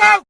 go!